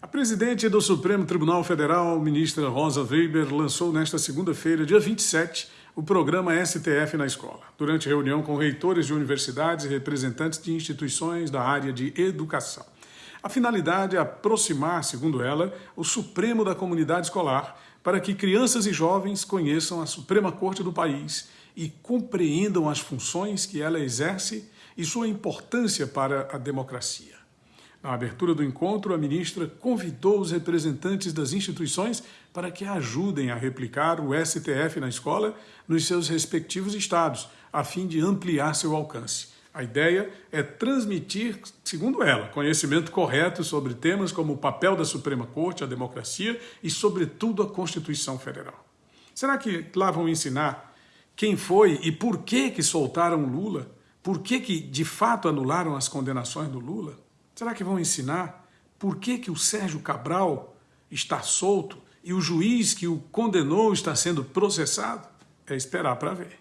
A presidente do Supremo Tribunal Federal, ministra Rosa Weber, lançou nesta segunda-feira, dia 27, o programa STF na escola, durante reunião com reitores de universidades e representantes de instituições da área de educação. A finalidade é aproximar, segundo ela, o Supremo da comunidade escolar para que crianças e jovens conheçam a Suprema Corte do país e compreendam as funções que ela exerce e sua importância para a democracia. Na abertura do encontro, a ministra convidou os representantes das instituições para que ajudem a replicar o STF na escola nos seus respectivos estados, a fim de ampliar seu alcance. A ideia é transmitir, segundo ela, conhecimento correto sobre temas como o papel da Suprema Corte, a democracia e, sobretudo, a Constituição Federal. Será que lá vão ensinar quem foi e por que que soltaram Lula? Por que que, de fato, anularam as condenações do Lula? Será que vão ensinar por que, que o Sérgio Cabral está solto e o juiz que o condenou está sendo processado? É esperar para ver.